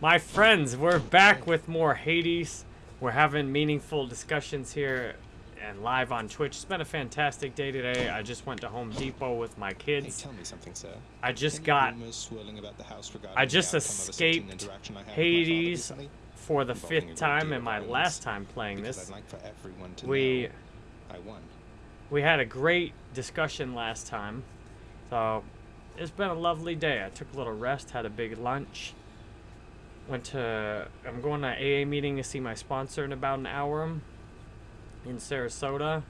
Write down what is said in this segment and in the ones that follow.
My friends, we're back with more Hades. We're having meaningful discussions here and live on Twitch. It's been a fantastic day today. I just went to Home Depot with my Hey, kids. tell me something, sir. I just got swirling about the house regarding I just outcome of a certain escaped I had with my father Hades for the fifth time and my last time playing this. I'd like for everyone to We I won. we had a great discussion last time. So it's been a lovely day. I took a little rest, had a big lunch. Went to I'm going to AA meeting to see my sponsor in about an hour in Sarasota.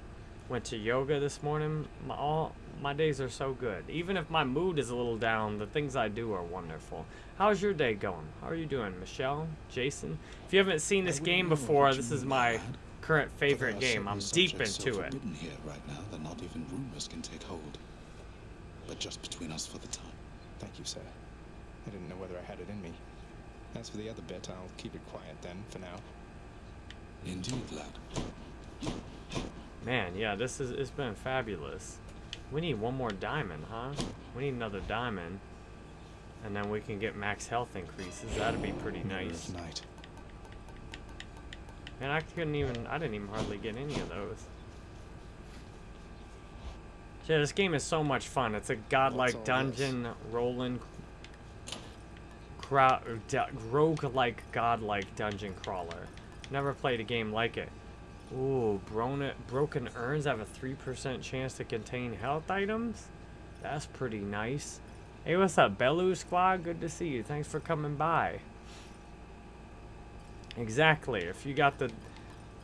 Went to yoga this morning. My all my days are so good. Even if my mood is a little down, the things I do are wonderful. How's your day going? How are you doing, Michelle? Jason? If you haven't seen this game before, this is my current favorite game. I'm deep into it. here right now that not even rumors can take hold. But just between us for the time. Thank you, sir. I didn't know whether I had it in me. As for the other bit, I'll keep it quiet then, for now. Indeed, lad. Man, yeah, this is it's been fabulous. We need one more diamond, huh? We need another diamond. And then we can get max health increases. That'd be pretty nice. of night. And I couldn't even I didn't even hardly get any of those. Yeah, this game is so much fun. It's a godlike all this? dungeon rolling rogue-like godlike dungeon crawler. Never played a game like it. Ooh, broken, urns have a 3% chance to contain health items? That's pretty nice. Hey, what's up, Belu Squad? Good to see you. Thanks for coming by. Exactly. If you got the...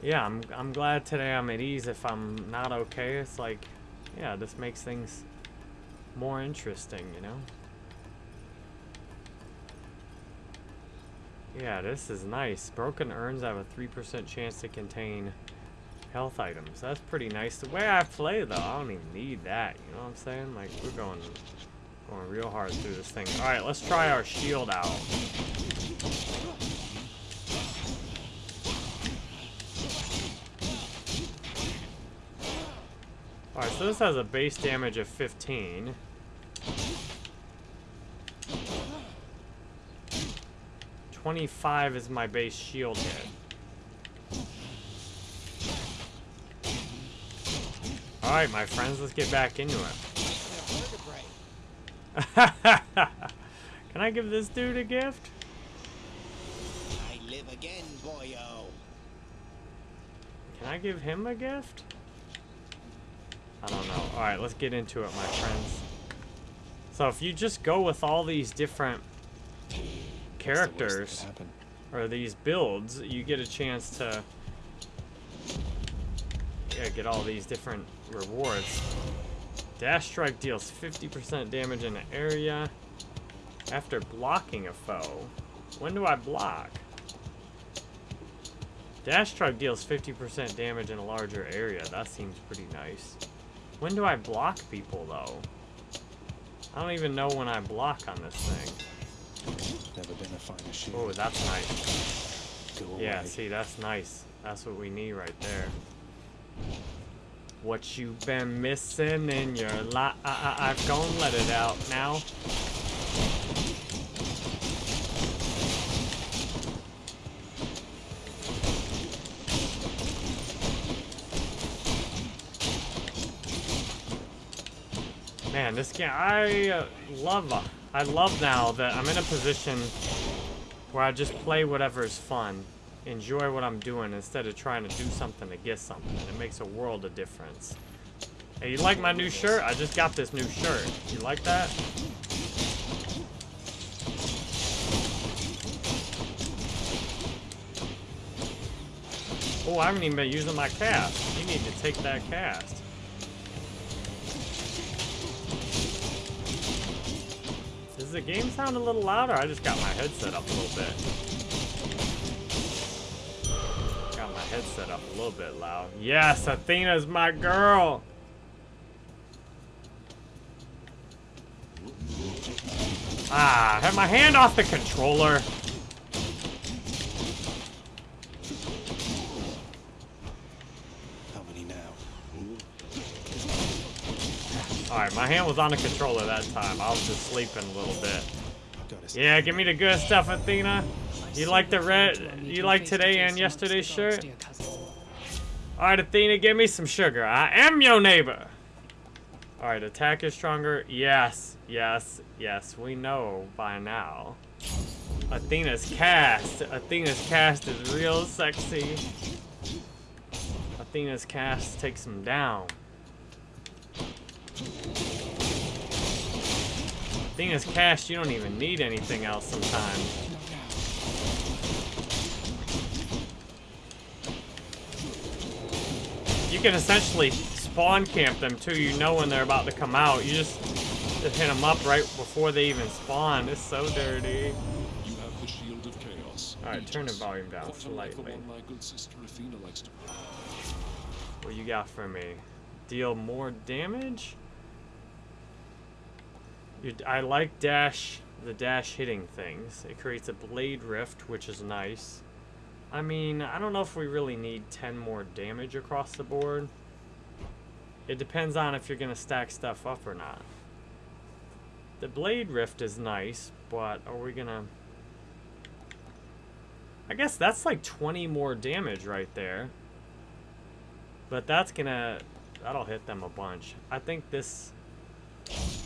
Yeah, I'm, I'm glad today I'm at ease. If I'm not okay, it's like... Yeah, this makes things more interesting, you know? Yeah, this is nice. Broken urns have a 3% chance to contain health items. That's pretty nice. The way I play, though, I don't even need that. You know what I'm saying? Like, we're going, going real hard through this thing. All right, let's try our shield out. All right, so this has a base damage of 15. Twenty-five is my base shield hit. All right, my friends, let's get back into it. Can I give this dude a gift? I live again, boyo. Can I give him a gift? I don't know. All right, let's get into it, my friends. So if you just go with all these different The characters or these builds, you get a chance to yeah, get all these different rewards. Dash strike deals 50% damage in an area after blocking a foe. When do I block? Dash strike deals 50% damage in a larger area. That seems pretty nice. When do I block people though? I don't even know when I block on this thing. Never been a finer shield. Oh, that's nice. Go Yeah, away. see, that's nice. That's what we need right there. What you been missing in your life? I've gone let it out now. Man, this game, I uh, love, uh, I love now that I'm in a position where I just play whatever is fun, enjoy what I'm doing instead of trying to do something to get something. It makes a world of difference. Hey, you like my new shirt? I just got this new shirt. You like that? Oh, I haven't even been using my cast. You need to take that cast. The game sound a little louder? I just got my headset up a little bit. Got my headset up a little bit loud. Yes, Athena's my girl. Ah, I have my hand off the controller. How many now? Alright, my hand was on the controller that time. I was just sleeping a little bit. I've got to Yeah, give me the good stuff, Athena. You like the red? You like today and yesterday's shirt? Alright, Athena, give me some sugar. I am your neighbor. Alright, attack is stronger. Yes, yes, yes. We know by now. Athena's cast. Athena's cast is real sexy. Athena's cast takes him down. Athena's cast, you don't even need anything else sometimes. You can essentially spawn camp them too. You know when they're about to come out. You just, just hit them up right before they even spawn. It's so dirty. You have the shield of chaos. Alright, turn the volume down slightly. What you got for me? Deal more damage? I like dash, the dash hitting things. It creates a blade rift, which is nice. I mean, I don't know if we really need 10 more damage across the board. It depends on if you're going to stack stuff up or not. The blade rift is nice, but are we going to... I guess that's like 20 more damage right there. But that's gonna, that'll hit them a bunch. I think this,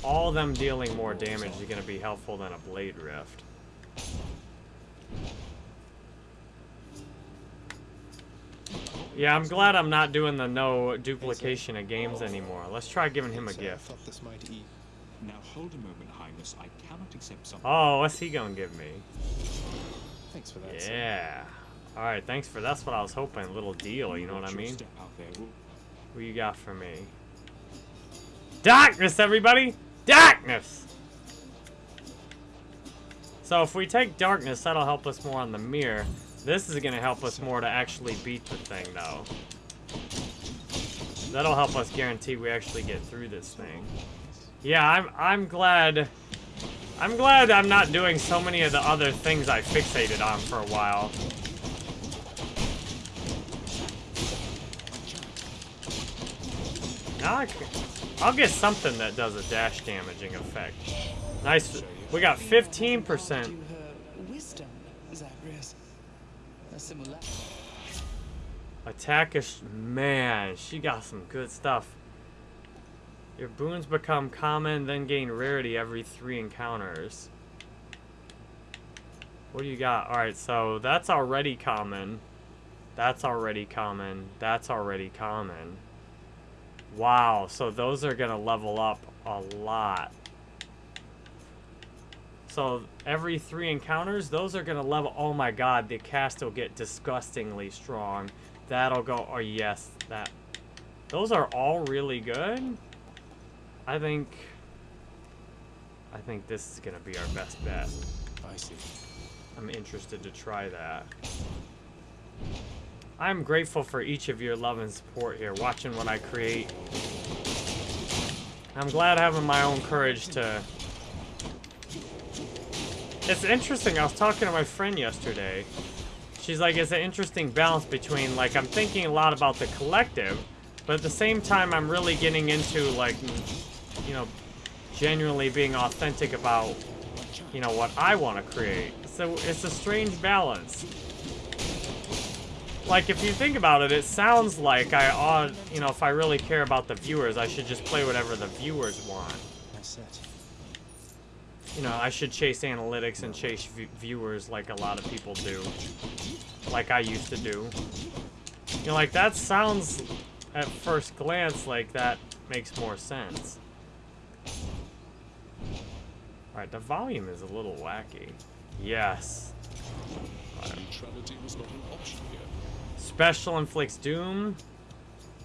all them dealing more damage is gonna be helpful than a Blade Rift. Yeah, I'm glad I'm not doing the no duplication of games anymore. Let's try giving him a gift. thought this might Now hold a moment, Highness. I cannot accept something. Oh, what's he gonna give me? Thanks for that. Yeah. Alright, thanks for, that's what I was hoping. Little deal, you know what I mean? Step out there. We'll- What you got for me? Darkness, everybody! Darkness! So if we take darkness, that'll help us more on the mirror. This is gonna help us more to actually beat the thing, though. That'll help us guarantee we actually get through this thing. Yeah, I'm I'm glad. I'm glad I'm not doing so many of the other things I fixated on for a while. Now I can, I'll get something that does a dash damaging effect. Nice. We got 15%. her wisdom, Zagreus. A similar. Attack is man, she got some good stuff. Your boons become common, then gain rarity every three encounters. What do you got? Alright, so that's already common. That's already common. That's already common. Wow, so those are gonna level up a lot. So every three encounters, those are gonna level. Oh my god, the cast will get disgustingly strong. That'll go. Oh yes, that. Those are all really good. I think. I think this is gonna be our best bet. I see. I'm interested to try that. I'm grateful for each of your love and support here, watching what I create. I'm glad having my own courage to... It's interesting, I was talking to my friend yesterday. She's like, it's an interesting balance between, like, I'm thinking a lot about the collective, but at the same time, I'm really getting into, like, you know, genuinely being authentic about you know, what I want to create. So it's a strange balance. Like, if you think about it, it sounds like I ought, you know, if I really care about the viewers, I should just play whatever the viewers want. Nice set. You know, I should chase analytics and chase v viewers like a lot of people do. Like I used to do. You know, like, that sounds, at first glance, like that makes more sense. Alright, the volume is a little wacky. Yes. Neutrality was not an option here. Special inflicts doom.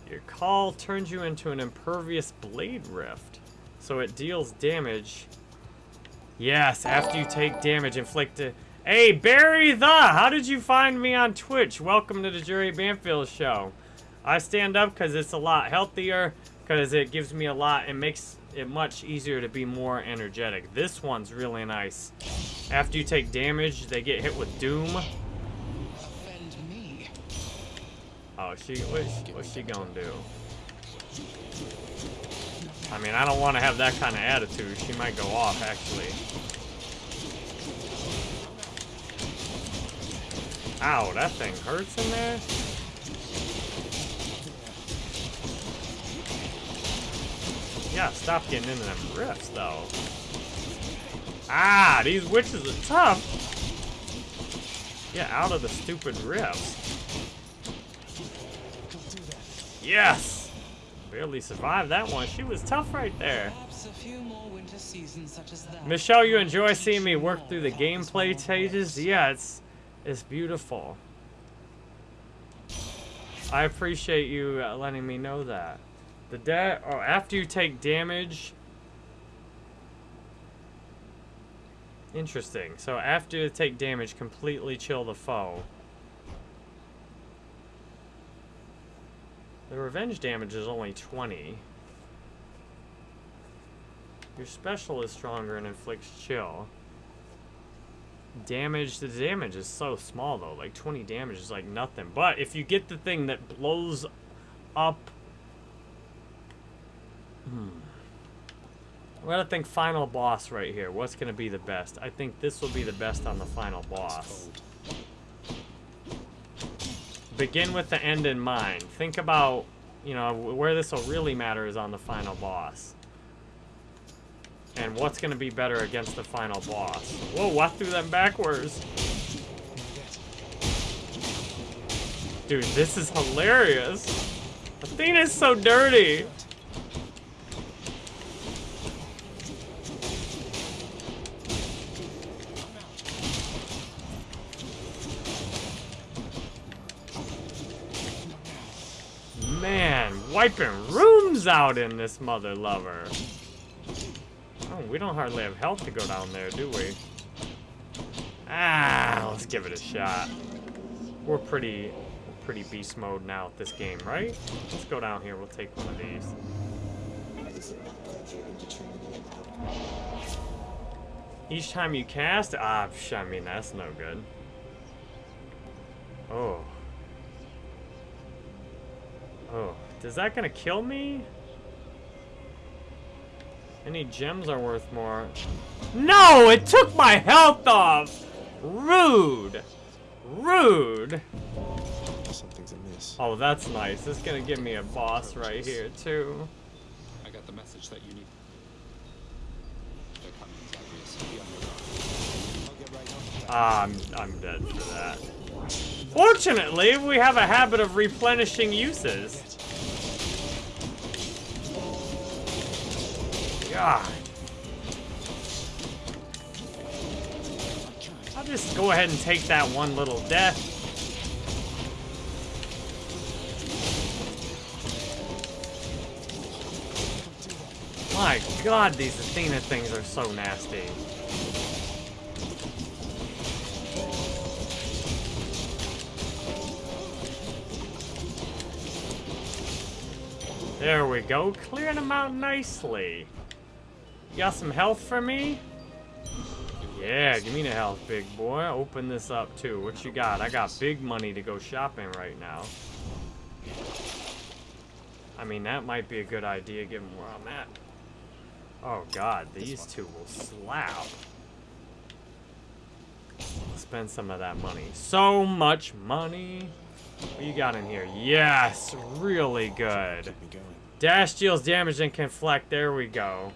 Your call turns you into an impervious blade rift. So it deals damage. Yes, after you take damage inflicted. Hey, Barry the! How did you find me on Twitch? Welcome to the Jerry Banfield Show. I stand up because it's a lot healthier, because it gives me a lot, and makes it much easier to be more energetic. This one's really nice. After you take damage, they get hit with doom. Offend me. Oh, she what's, what's she gonna do? I mean, I don't want to have that kind of attitude. She might go off, actually. Ow, that thing hurts in there? Yeah, stop getting into them rifts, though. Ah, these witches are tough. Get out of the stupid rifts. Yes! Barely survived that one. She was tough right there. A few more winter seasons such as that. Michelle, you enjoy seeing me work through the gameplay stages? Yeah, it's it's beautiful. I appreciate you uh, letting me know that. The da- oh, after you take damage. Interesting. So after you take damage, completely chill the foe. The revenge damage is only 20. Your special is stronger and inflicts chill. Damage, the damage is so small though. Like 20 damage is like nothing. But if you get the thing that blows up. Hmm. I gotta think final boss right here. What's gonna be the best? I think this will be the best on the final boss. Begin with the end in mind. Think about, you know, where this will really matter is on the final boss. And what's going to be better against the final boss? Whoa, what threw them backwards. Dude, this is hilarious. Athena's so dirty. Man, wiping rooms out in this mother lover. Oh, we don't hardly have health to go down there, do we? Ah, let's give it a shot. We're pretty, pretty beast mode now at this game, right? Let's go down here. We'll take one of these. Each time you cast, ah, I mean that's no good. Oh. Oh, is that gonna kill me? Any gems are worth more. No, it took my health off! Rude! Rude! Something's amiss. Oh, that's nice. This is gonna give me a boss right here, too. I got the message that you need. They're coming, Zagreus. Be on your guard. I'll get right. Ah, I'm, I'm dead for that. Fortunately, we have a habit of replenishing uses. God. I'll just go ahead and take that one little death. My god, these Athena things are so nasty. There we go, clearing them out nicely. You got some health for me? Yeah, give me the health, big boy. Open this up too. What you got? I got big money to go shopping right now. I mean, that might be a good idea given where I'm at. Oh god, these two will slap. Spend some of that money. So much money. What you got in here? Yes, really good. Dash deals damage and can deflect. There we go.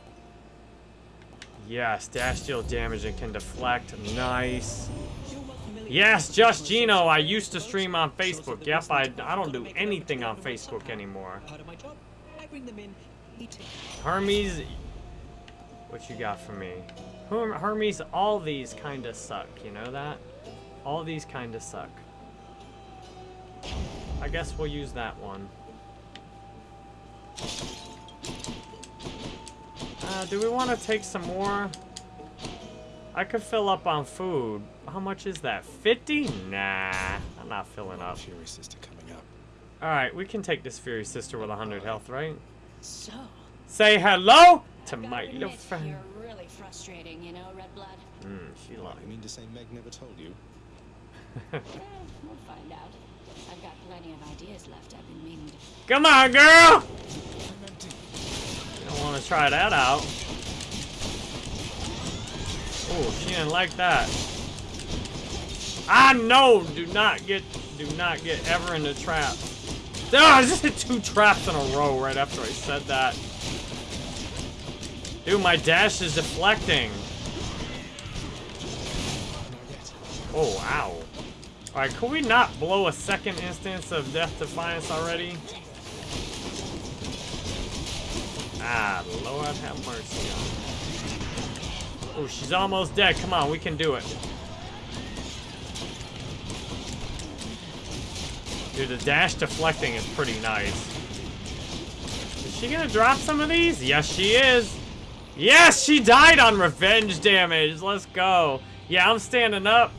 Yes, dash deals damage and can deflect. Nice. Yes, just Gino. I used to stream on Facebook. Yep, I, I don't do anything on Facebook anymore. Hermes, what you got for me? Herm- Hermes, all these kind of suck. You know that? All these kind of suck. I guess we'll use that one. Uh, do we want to take some more? I could fill up on food. How much is that? 50? Nah, I'm not filling up. Fury sister coming up. Alright, we can take this Fury Sister with 100 health, right? So, Say hello to my little friend. You're really frustrating, you know, Red Blood. Mm, she like You mean to say Meg never told you? Eh, we'll find out. I've got plenty of ideas left. I've been meaning to. Come on, girl! You don't want to try that out. Oh, she didn't like that. I know. Do not get, do not get ever in the trap. Ah, I just hit two traps in a row right after I said that. Dude, my dash is deflecting. Oh, ow. Alright, could we not blow a second instance of Death Defiance already? Ah, Lord have mercy on Oh, she's almost dead. Come on, we can do it. Dude, the dash deflecting is pretty nice. Is she gonna drop some of these? Yes, she is. Yes, she died on revenge damage. Let's go. Yeah, I'm standing up.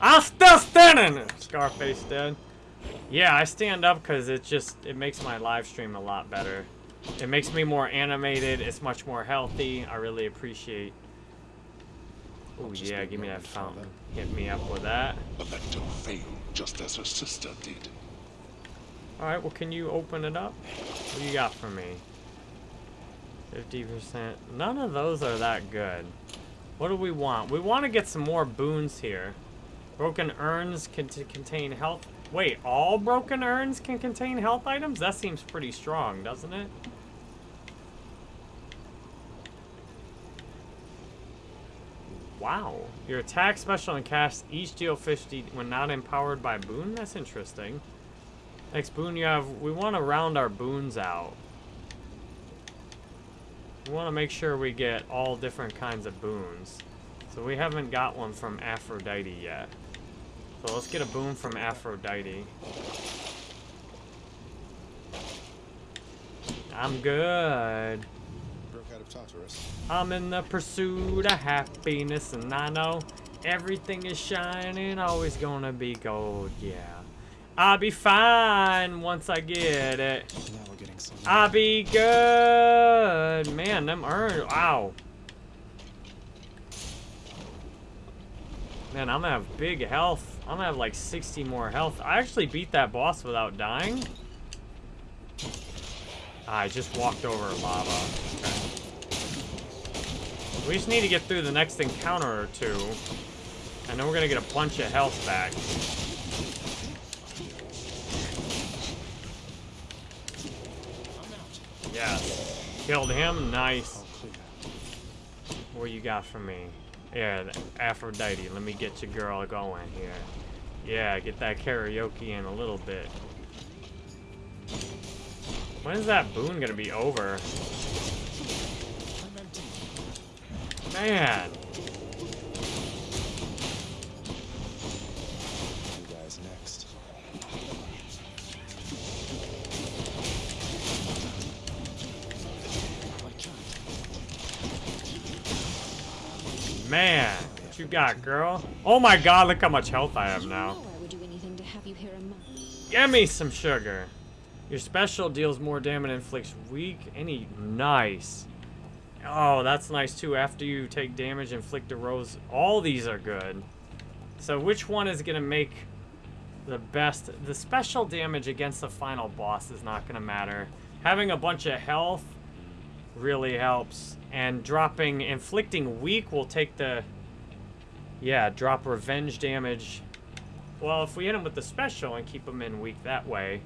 I'm still standing! Scarface dead. Yeah, I stand up because it just, it makes my live stream a lot better. It makes me more animated. It's much more healthy. I really appreciate. Oh yeah, give me that fountain. Hit me up with that. The Vector failed just as her sister did. Alright, well can you open it up? What do you got for me? 50%. None of those are that good. What do we want? We want to get some more boons here. Broken urns can contain health. Wait, all broken urns can contain health items? That seems pretty strong, doesn't it? Wow. Your attack, special, and cast each deal 50 when not empowered by boon? That's interesting. Next boon you have, we want to round our boons out. We want to make sure we get all different kinds of boons. So we haven't got one from Aphrodite yet. So let's get a boon from Aphrodite. I'm good. Broke out of Tartarus. I'm in the pursuit of happiness, and I know everything is shining, always gonna be gold, yeah. I'll be fine once I get it. Now we're getting. I'll be good. Man, them earned. Wow. Man, I'm gonna have big health. I'm gonna have like 60 more health. I actually beat that boss without dying. I just walked over lava. We just need to get through the next encounter or two. And then we're gonna get a bunch of health back. Yes. Killed him. Nice. What you got for me? Yeah, Aphrodite. Let me get your girl going here. Yeah, get that karaoke in a little bit. When is that boon gonna be over? Man. Man. What you got, girl? Oh my god, look how much health I have now. know I would do anything to have you here in my... Give me some sugar. Your special deals more damage and inflicts weak. Any nice. Oh, that's nice too. After you take damage, inflict a rose. All these are good. So which one is gonna make the best? The special damage against the final boss is not gonna matter. Having a bunch of health really helps. And dropping, inflicting weak will take the, yeah, drop revenge damage. Well, if we hit him with the special and keep him in weak that way.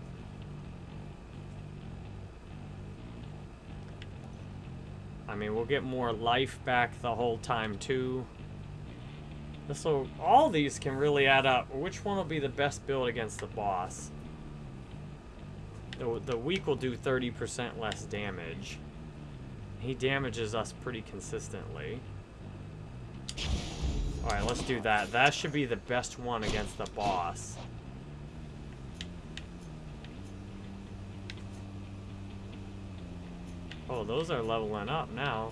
I mean, we'll get more life back the whole time, too. So, all these can really add up. Which one will be the best build against the boss? The, the weak will do 30% less damage. He damages us pretty consistently. Alright, let's do that. That should be the best one against the boss. Oh, those are leveling up now.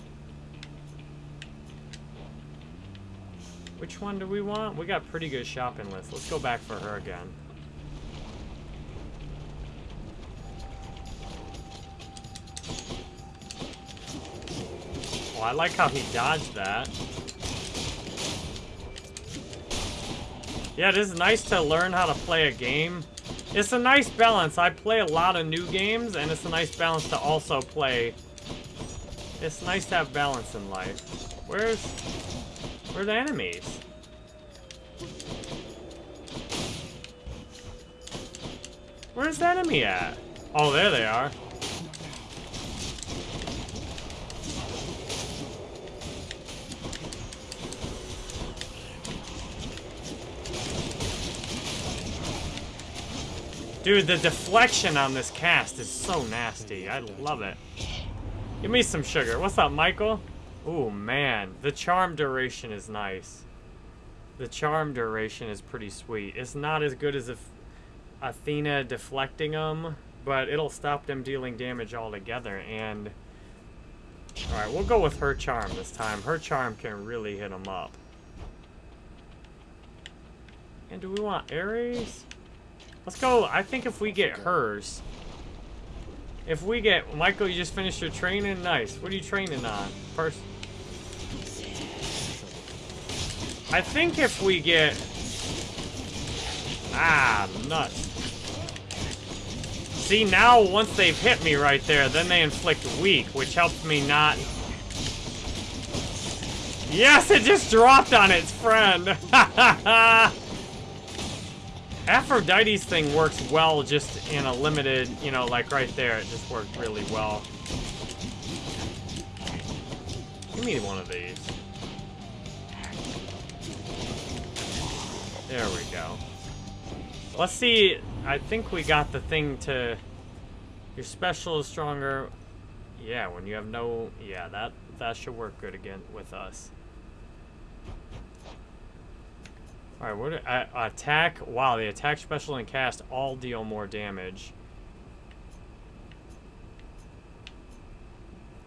Which one do we want? We got pretty good shopping list. Let's go back for her again. Well, I like how he dodged that. Yeah, it is nice to learn how to play a game. It's a nice balance. I play a lot of new games, and it's a nice balance to also play. It's nice to have balance in life. Where's... Where are the enemies? Where's the enemy at? Oh, there they are. Dude, the deflection on this cast is so nasty. I love it. Give me some sugar. What's up, Michael? Ooh, man. The charm duration is nice. The charm duration is pretty sweet. It's not as good as if Athena deflecting them, but it'll stop them dealing damage altogether. And Alright, we'll go with her charm this time. Her charm can really hit them up. And do we want Ares? Let's go. I think if we get hers. If we get... Michael, you just finished your training? Nice. What are you training on? First... I think if we get... Ah, nuts. See, now, once they've hit me right there, then they inflict weak, which helps me not... Yes, it just dropped on its friend! Aphrodite's thing works well just in a limited, you know, like right there, it just worked really well. Give me one of these. There we go. Let's see, I think we got the thing to... Your special is stronger. Yeah, when you have no... Yeah, that, that should work good again with us. Alright, what uh, attack? Wow, the attack, special, and cast all deal more damage.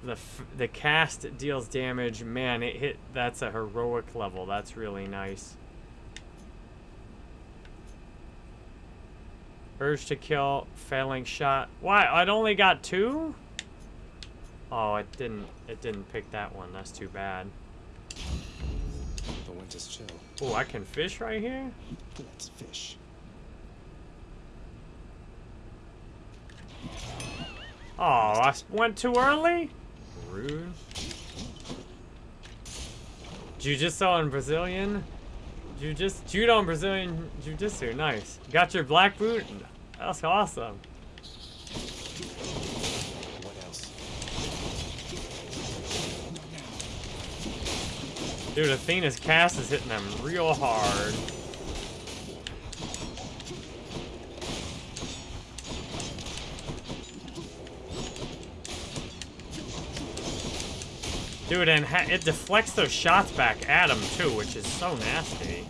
The the cast deals damage. Man, it hit. That's a heroic level. That's really nice. Urge to kill, failing shot. Why? I'd only got two? Oh, it didn't. It didn't pick that one. That's too bad. The winter's chill. Oh, I can fish right here? Let's fish. Oh, I went too early? Rude. Jiu-Jitsu and Brazilian? Jiu-Jitsu, Judo and Brazilian Jiu-Jitsu, nice. Got your black boot? That's awesome. Dude, Athena's cast is hitting them real hard. Dude, and it deflects those shots back at him, too, which is so nasty.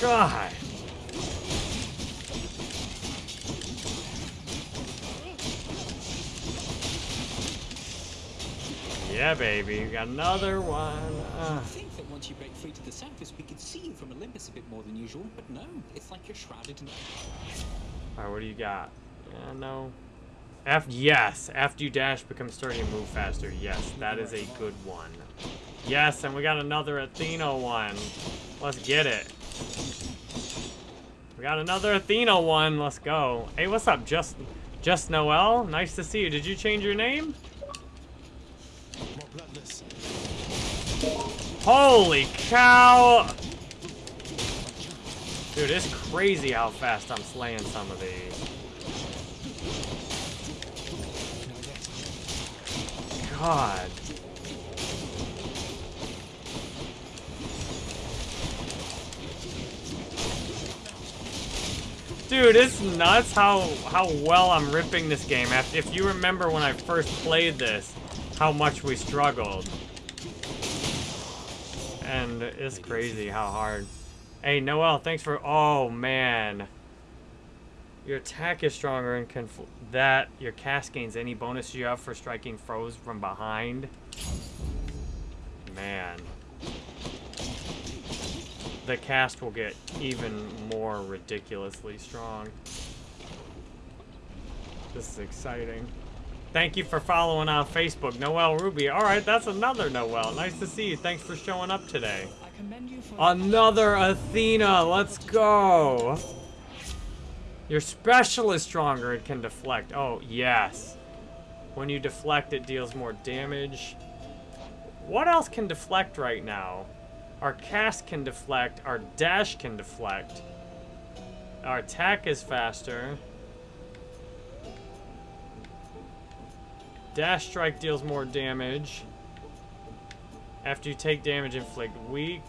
God. Yeah, baby. You got another one. Uh. I think that once you break free to the surface, we could see you from Olympus a bit more than usual, but no, it's like you're shrouded in... Alright, what do you got? Yeah, no. F yes, after you dash, become sturdy and move faster. Yes, that is a good one. Yes, and we got another Athena one. Let's get it. We got another Athena one. Let's go. Hey, what's up, Just Just Noel? Nice to see you. Did you change your name? Holy cow! Dude, it's crazy how fast I'm slaying some of these. God. Dude, it's nuts how how well I'm ripping this game. If you remember when I first played this, how much we struggled. And it's crazy how hard. Hey, Noel, thanks for... Oh, man. Your attack is stronger and can... That, your cast gains any bonus you have for striking foes from behind. Man. The cast will get even more ridiculously strong. This is exciting. Thank you for following on Facebook, Noel Ruby. All right, that's another Noel. Nice to see you. Thanks for showing up today. Another Athena. Let's go. Your special is stronger. It can deflect. Oh, yes. When you deflect, it deals more damage. what else can deflect right now? Our cast can deflect. Our dash can deflect. Our attack is faster. Dash strike deals more damage. After you take damage, inflict weak.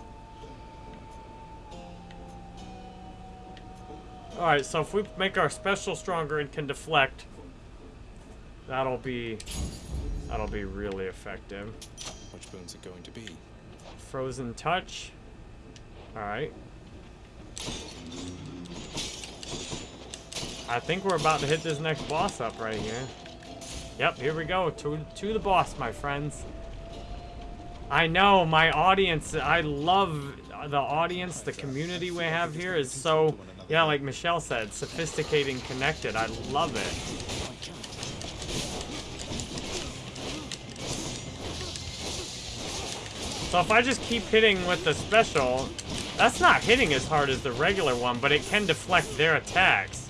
Alright, so if we make our special stronger and can deflect, that'll be that'll be really effective. Which boon's it going to be? Frozen touch. Alright. I think we're about to hit this next boss up right here. Yep, here we go. To, to the boss, my friends. I know, my audience, I love the audience, the community we have here is so, yeah, like Michelle said, sophisticated and connected. I love it. So if I just keep hitting with the special, that's not hitting as hard as the regular one, but it can deflect their attacks.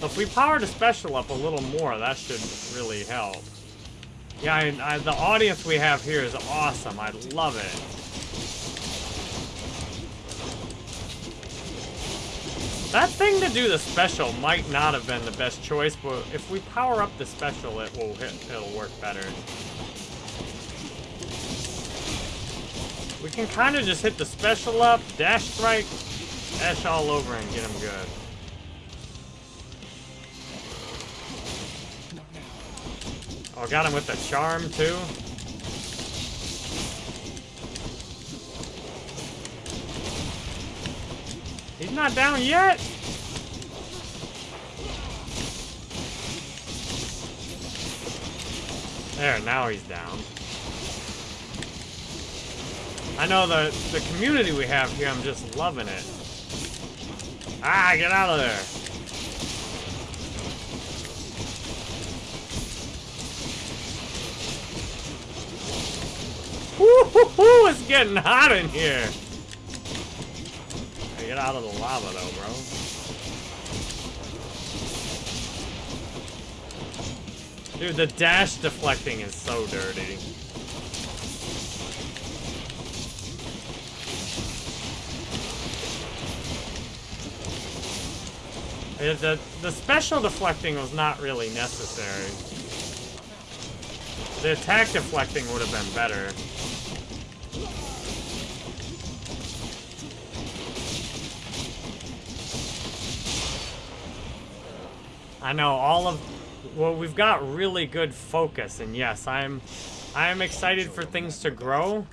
So if we power the special up a little more, that should really help. Yeah, I, I, the audience we have here is awesome. I love it. That thing to do the special might not have been the best choice, but if we power up the special, it will hit, it'll work better. We can kind of just hit the special up, dash strike, dash all over and get him good. Oh, got him with the charm too. He's not down yet. There, now he's down. I know the the community we have here, I'm just loving it. Ah, get out of there. Woo-hoo-hoo, it's getting hot in here. Hey, get out of the lava though, bro. Dude, the dash deflecting is so dirty. Yeah, The, the special deflecting was not really necessary. The attack deflecting would have been better. I know all of well we've got really good focus and yes I'm I'm excited for things to grow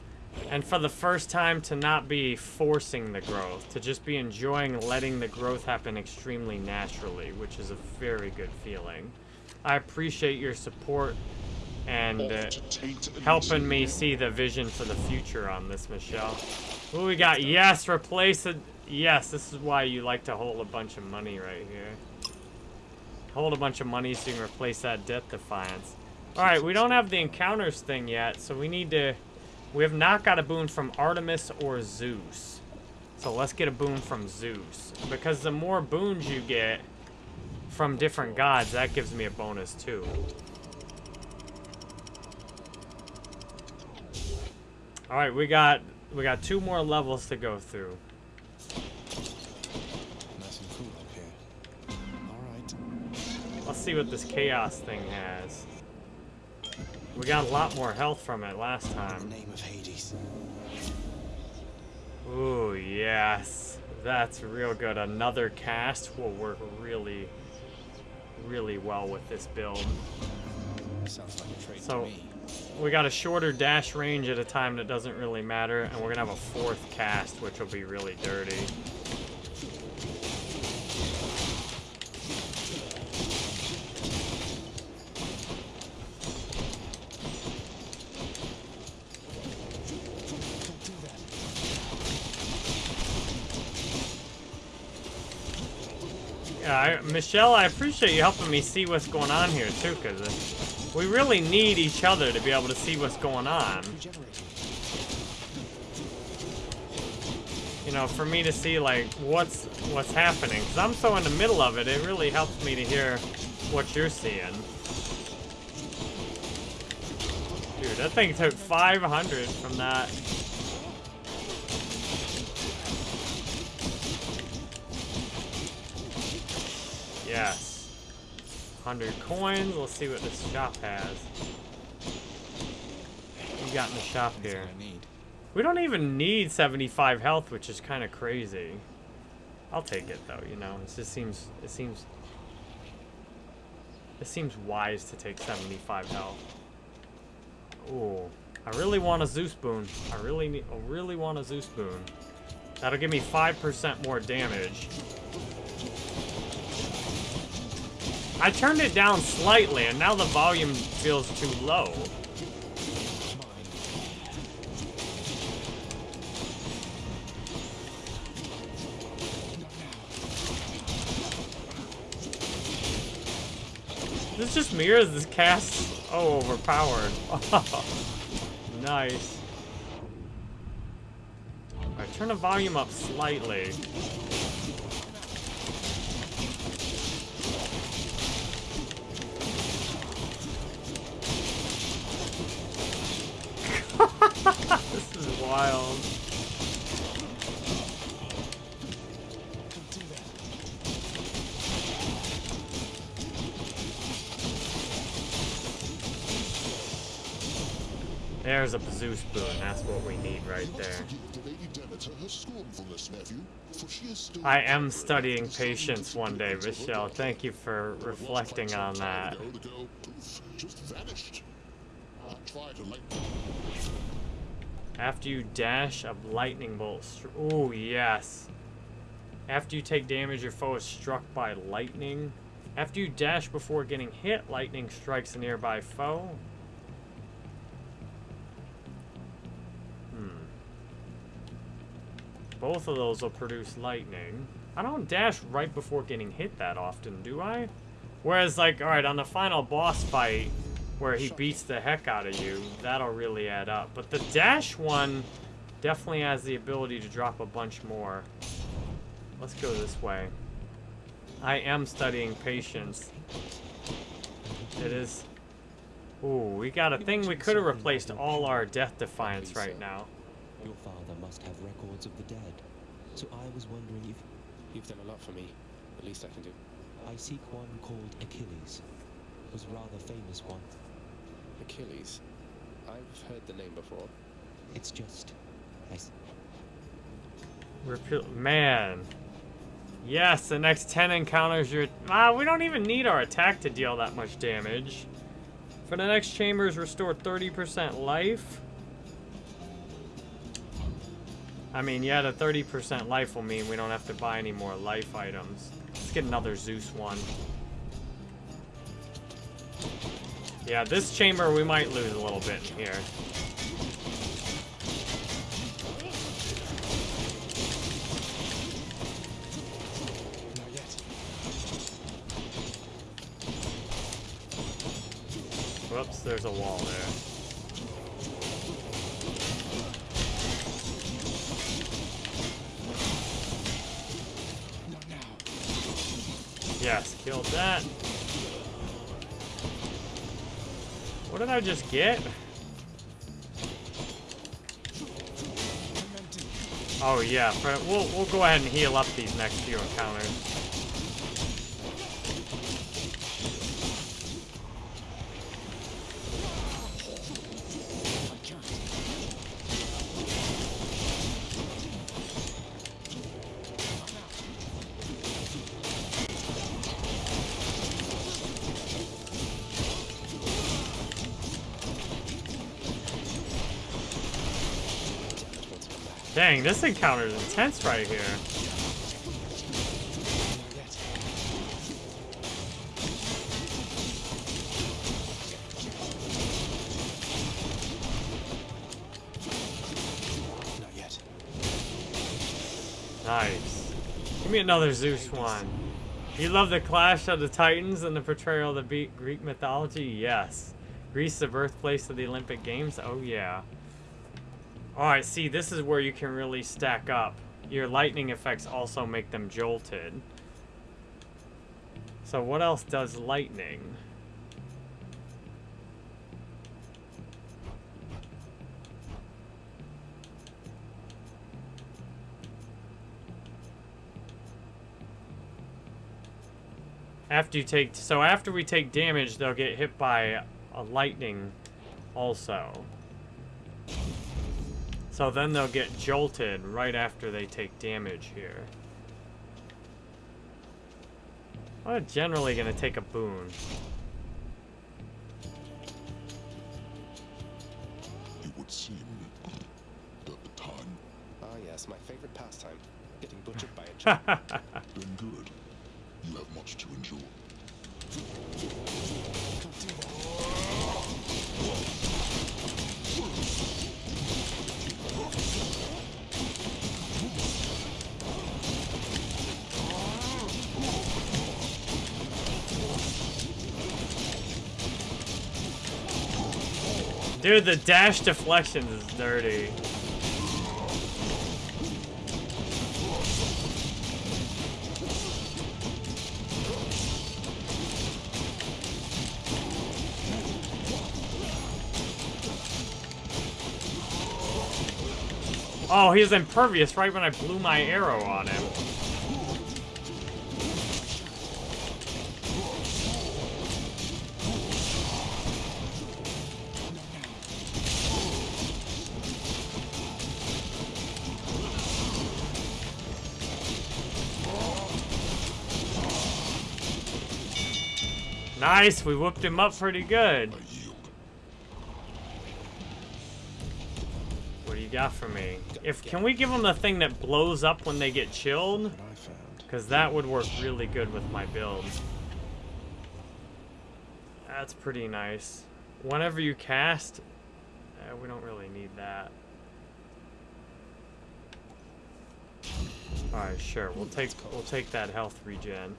and for the first time to not be forcing the growth to just be enjoying letting the growth happen extremely naturally which is a very good feeling. I appreciate your support and uh, helping me see the vision for the future on this Michelle. What we got? Yes replace it. Yes this is why you like to hold a bunch of money right here hold a bunch of money so you can replace that Death Defiance. Alright, we don't have the encounters thing yet, so we need to... We have not got a boon from Artemis or Zeus. So let's get a boon from Zeus. Because the more boons you get from different gods, that gives me a bonus too. Alright, we got we got two more levels to go through. Let's see what this chaos thing has. We got a lot more health from it last In the time. name of Hades. Ooh, yes. That's real good. Another cast will work really, really well with this build. Sounds like a trade So- to me. We got a shorter dash range at a time that doesn't really matter, and we're gonna have a fourth cast, which will be really dirty. Yeah, I, Michelle, I appreciate you helping me see what's going on here too, because uh, we really need each other to be able to see what's going on. You know, for me to see like what's what's happening, because I'm so in the middle of it. It really helps me to hear what you're seeing. Dude, that thing took 500 from that. Yes. 100 coins. Let's see what this shop has. What you got in the shop here? We don't even need 75 health, which is kind of crazy. I'll take it though, you know. It just seems it seems it seems wise to take 75 health. Ooh, I really want a Zeus boon. I really need, I really want a Zeus boon. That'll give me 5% more damage. I turned it down slightly, and now the volume feels too low. This just mirrors this cast. Oh, overpowered. nice. Alright, turn the volume up slightly. this is wild. There's a Zeus boon. That's what we need right there. I am studying patience one day, Michelle. Thank you for reflecting on that. After you dash, a lightning bolt. Oh, yes. After you take damage, your foe is struck by lightning. After you dash before getting hit, lightning strikes a nearby foe. Hmm. Both of those will produce lightning. I don't dash right before getting hit that often, do I? Whereas, like, alright, on the final boss fight, where he beats the heck out of you, that'll really add up. But the dash one definitely has the ability to drop a bunch more. Let's go this way. I am studying patience. It is... Ooh, we got a thing we could have replaced all our death defiance right now. Your father must have records of the dead. So I was wondering if You've done a lot for me. The least I can do. I seek one called Achilles. Was a rather famous one. Achilles. I've heard the name before. It's just I s- Repeal Man. Yes, the next 10 encounters your... Ah, we don't even need our attack to deal that much damage. For the next chambers, restore 30% life. I mean, yeah, the 30% life will mean we don't have to buy any more life items. Let's get another Zeus one. Yeah, this chamber we might lose a little bit in here. Whoops, there's a wall there. Yes, killed that. What did I just get? Oh yeah, we'll we'll go ahead and heal up these next few encounters. This encounter is intense right here. Not yet. Nice. Give me another Zeus one. You love the clash of the Titans and the portrayal of the Greek mythology? Yes. Greece, the birthplace of the Olympic Games? Oh yeah. Alright, see, this is where you can really stack up. Your lightning effects also make them jolted. So what else does lightning? After you take... So after we take damage, they'll get hit by a lightning also. So then they'll get jolted right after they take damage here. I'm generally gonna take a boon. It would seem that the time Ah, yes, my favorite pastime. Getting butchered by a giant. been good. You have much to endure. Dude, the dash deflections is dirty. Oh, he's impervious right when I blew my arrow on him. Nice, we whooped him up pretty good. What do you got for me? If can we give him the thing that blows up when they get chilled? Because that would work really good with my build. That's pretty nice. Whenever you cast, eh, we don't really need that. All right, sure. We'll take we'll take that health regen.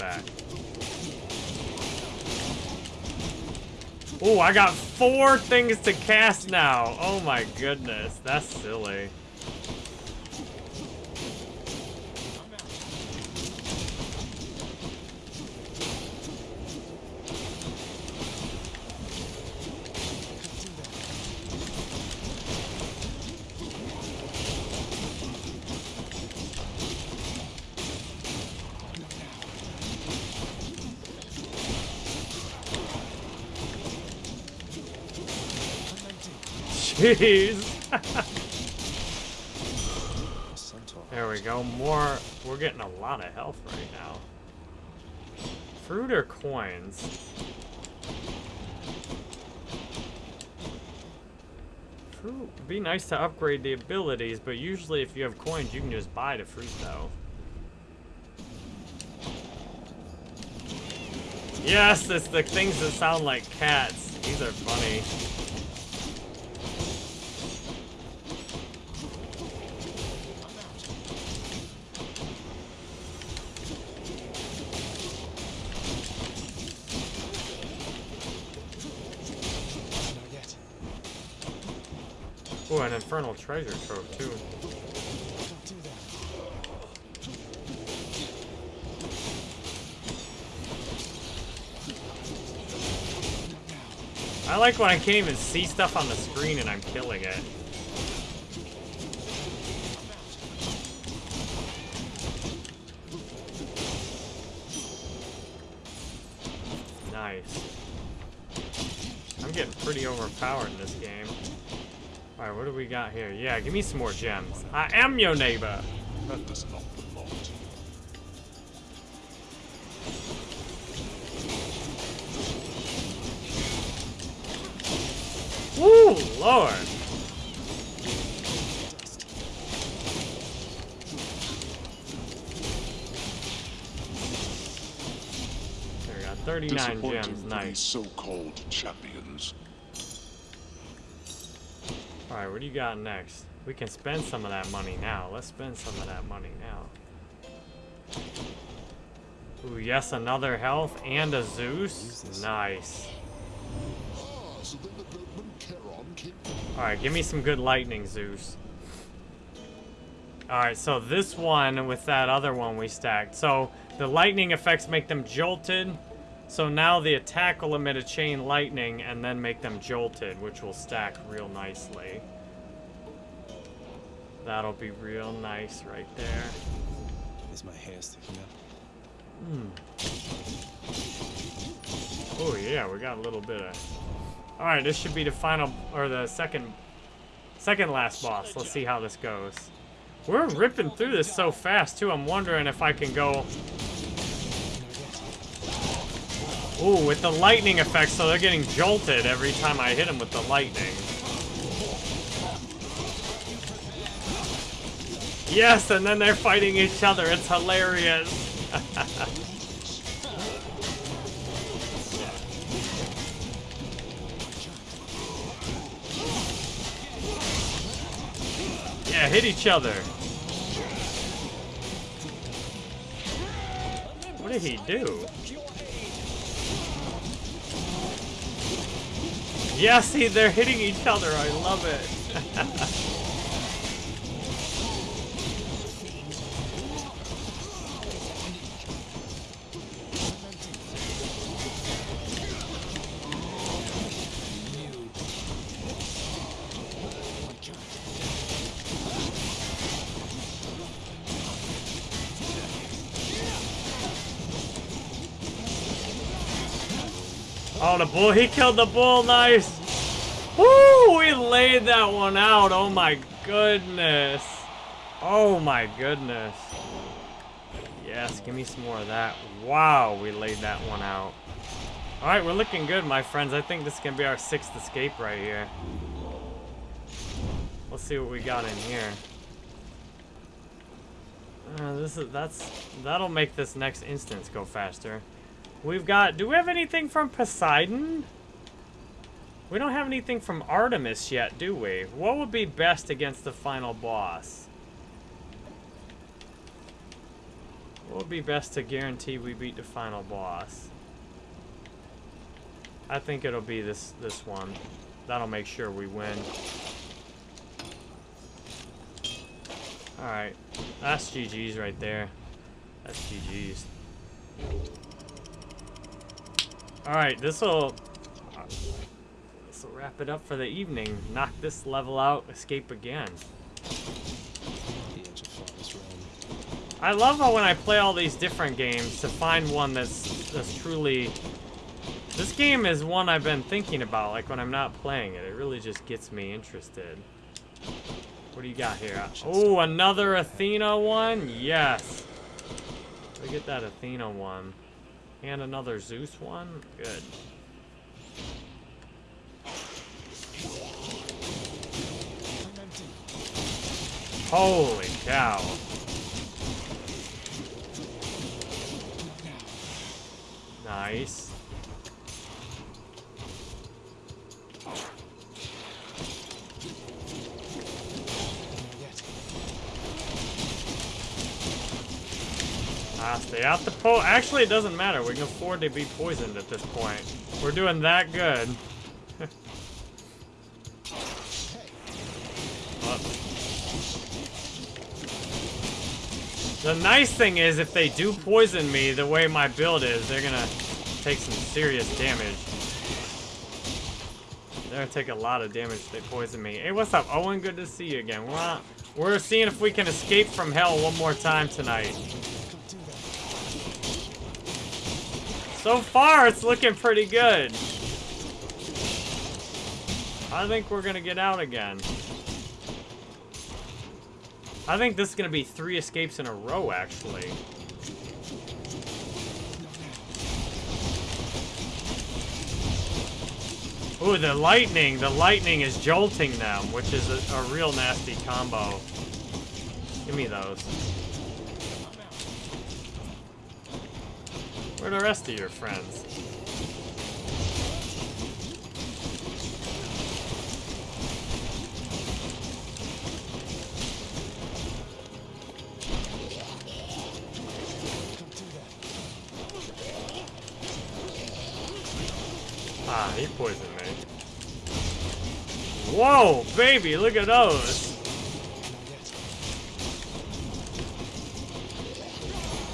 Back. Oh, I got four things to cast now. Oh my goodness, that's silly. Jeez. There we go. More. We're getting a lot of health right now. Fruit or coins? Fruit. Be nice to upgrade the abilities, but usually if you have coins, you can just buy the fruit though. Yes, it's the things that sound like cats. These are funny. Not yet. Ooh, an infernal treasure trove too. I like when I can't even see stuff on the screen and I'm killing it. What do we got here? Yeah, give me some more gems. I am your neighbor. That does not belong to you. Woo, Lord. There we got 39 gems, nice. so-called champions. Alright, what do you got next? We can spend some of that money now. Let's spend some of that money now. Ooh, yes, another health and a Zeus. Nice. Alright, give me some good lightning, Zeus. Alright, so this one with that other one we stacked. So the lightning effects make them jolted. So now the attack will emit a chain lightning and then make them jolted, which will stack real nicely. That'll be real nice right there. Is my hair sticking up? Hmm. Oh yeah, we got a little bit of. All right, this should be the final or the second, second last boss. Let's see how this goes. We're ripping through this so fast too. I'm wondering if I can go. Ooh, with the lightning effect, so they're getting jolted every time I hit them with the lightning. Yes, and then they're fighting each other. It's hilarious. yeah, hit each other. What did he do? Yeah, see, they're hitting each other. I love it. The bull. He killed the bull. Nice. Woo! We laid that one out. Oh, my goodness. Oh, my goodness. Yes, give me some more of that. Wow, we laid that one out. All right, we're looking good, my friends. I think this can be our sixth escape right here. Let's see what we got in here. Uh, this is that's that'll make this next instance go faster. We've got, do we have anything from Poseidon? We don't have anything from Artemis yet, do we? What would be best against the final boss? What would be best to guarantee we beat the final boss? I think it'll be this this one. That'll make sure we win. Alright. That's GG's right there. That's GG's. Alright, this'll... This'll wrap it up for the evening. Knock this level out, escape again. I love how when I play all these different games, to find one that's, that's truly... This game is one I've been thinking about, like when I'm not playing it. It really just gets me interested. What do you got here? Oh, another Athena one? Yes. We get that Athena one. And another Zeus one? Good. Holy cow. Nice. Ah, stay out the po- Actually, it doesn't matter. We can afford to be poisoned at this point. We're doing that good. The nice thing is, if they do poison me the way my build is, they're gonna take some serious damage. They're gonna take a lot of damage if they poison me. Hey, what's up, Owen? Good to see you again. We're, we're seeing if we can escape from hell one more time tonight. So far, it's looking pretty good. I think we're gonna get out again. I think this is gonna be three escapes in a row, actually. Ooh, the lightning. The lightning is jolting them, which is a, a real nasty combo. Give me those. Are the rest of your friends? Ah, he poisoned me. Whoa, baby, look at those.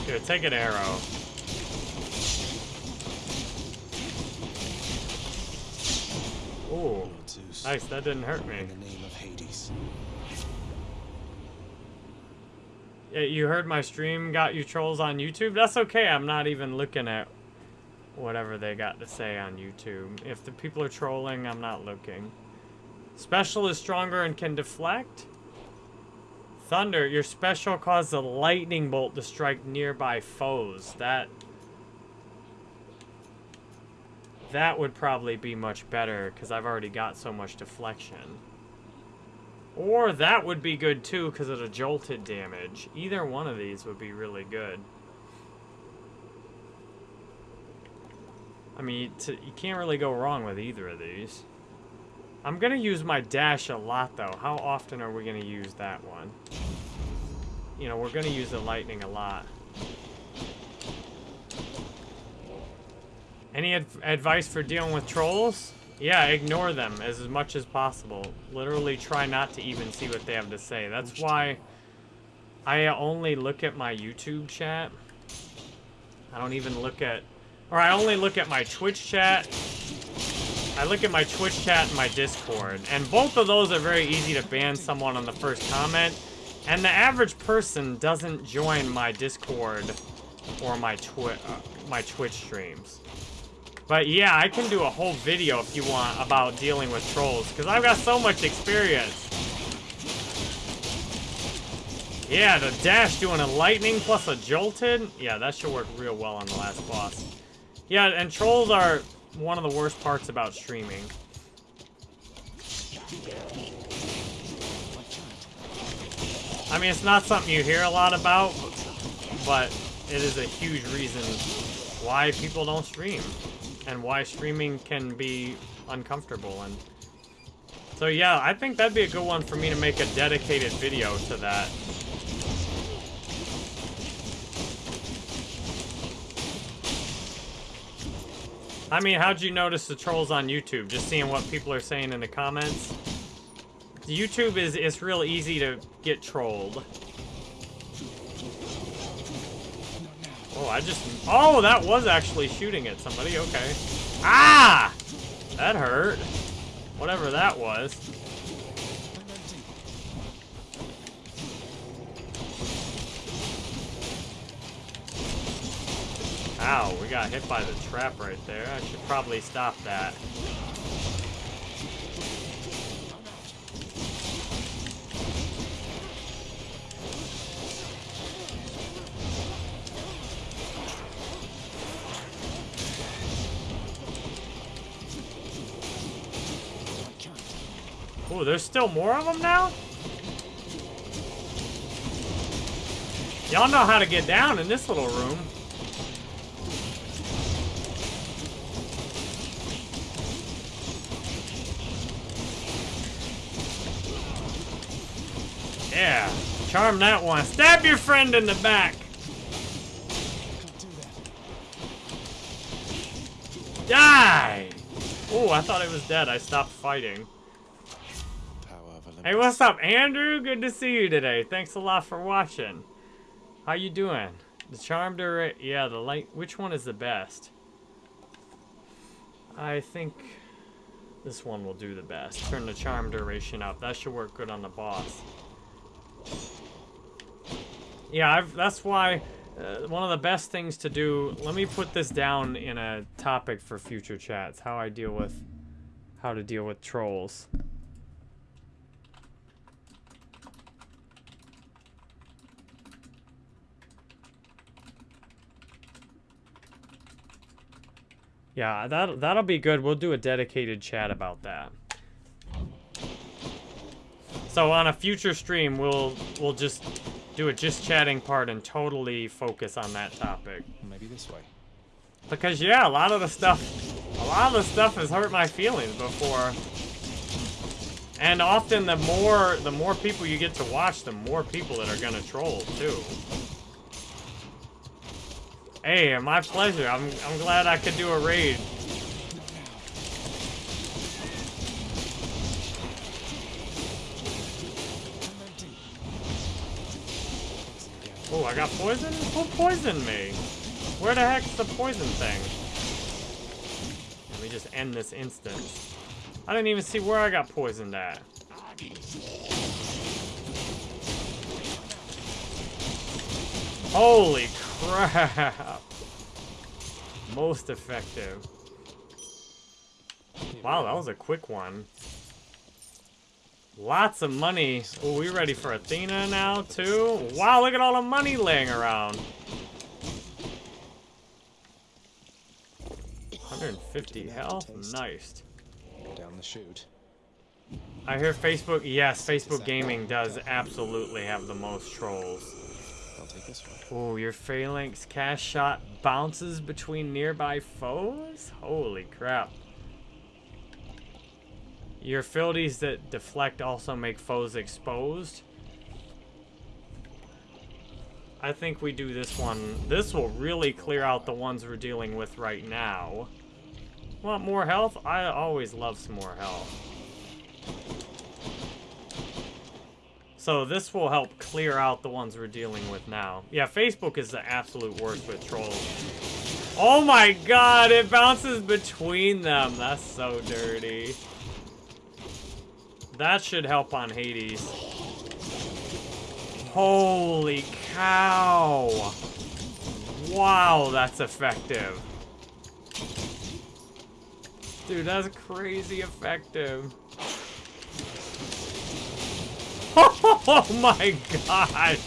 Here, take an arrow. Zeus. nice. That didn't hurt me. In the name of Hades. Yeah, you heard my stream got you trolls on YouTube? That's okay. I'm not even looking at whatever they got to say on YouTube. If the people are trolling, I'm not looking. Special is stronger and can deflect. Thunder, your special causes a lightning bolt to strike nearby foes. That that would probably be much better because I've already got so much deflection. Or that would be good too because of the jolted damage. Either one of these would be really good. I mean, you can't really go wrong with either of these. I'm going to use my dash a lot though. How often are we going to use that one? You know, we're going to use the lightning a lot. Any adv advice for dealing with trolls? Yeah, ignore them as, as much as possible. Literally try not to even see what they have to say. That's why I only look at my YouTube chat. I don't even look at... Or I only look at my Twitch chat. I look at my Twitch chat and my Discord. And both of those are very easy to ban someone on the first comment. And the average person doesn't join my Discord or my, twi uh, my Twitch streams. But yeah, I can do a whole video if you want about dealing with trolls, because I've got so much experience. Yeah, the dash doing a lightning plus a jolted. Yeah, that should work real well on the last boss. Yeah, and trolls are one of the worst parts about streaming. I mean, it's not something you hear a lot about, but it is a huge reason why people don't stream and why streaming can be uncomfortable. And so yeah I think that'd be a good one for me to make a dedicated video to that. I mean how'd you notice the trolls on YouTube? Just seeing what people are saying in the comments? YouTube is it's real easy to get trolled Oh, I just... Oh, that was actually shooting at somebody. Okay. Ah! That hurt. Whatever that was. Ow, we got hit by the trap right there. I should probably stop that. Oh, there's still more of them now? Y'all know how to get down in this little room. Yeah, charm that one. Stab your friend in the back. Die! Oh, I thought it was dead. I stopped fighting. Hey, what's up, Andrew? Good to see you today. Thanks a lot for watching. How you doing? The charm duration, yeah, the light. Which one is the best? I think this one will do the best. Turn the charm duration up. That should work good on the boss. Yeah, I've, that's why uh, one of the best things to do. Let me put this down in a topic for future chats. How I deal with, how to deal with trolls. Yeah, that that'll be good. We'll do a dedicated chat about that. So on a future stream, we'll we'll just do a just chatting part and totally focus on that topic. Maybe this way. Because yeah, a lot of the stuff, a lot of the stuff has hurt my feelings before. And often the more the more people you get to watch, the more people that are gonna troll too. Hey, my pleasure. I'm, I'm glad I could do a raid. Oh, I got poison? Who poisoned me? Where the heck's the poison thing? Let me just end this instance. I didn't even see where I got poisoned at. Holy crap! Most effective. Wow, that was a quick one. Lots of money. Oh, we ready for Athena now, too? Wow, look at all the money laying around. 150 health? Nice. Down the chute. I hear Facebook, yes, Facebook Gaming does absolutely have the most trolls. I'll take this one. Oh, your phalanx cast shot bounces between nearby foes? Holy crap. Your abilities that deflect also make foes exposed. I think we do this one. This will really clear out the ones we're dealing with right now. Want more health? I always love some more health. So this will help clear out the ones we're dealing with now. Yeah, Facebook is the absolute worst with trolls. Oh my god, it bounces between them. That's so dirty. That should help on Hades. Holy cow. Wow, that's effective. Dude, that's crazy effective. Oh my god!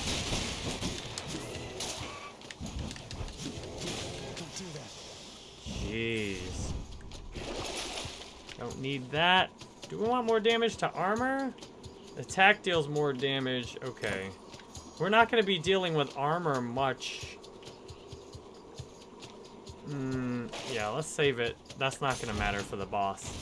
Jeez. Don't need that. Do we want more damage to armor? Attack deals more damage. Okay. We're not going to be dealing with armor much. Hmm, yeah, let's save it. That's not going to matter for the boss.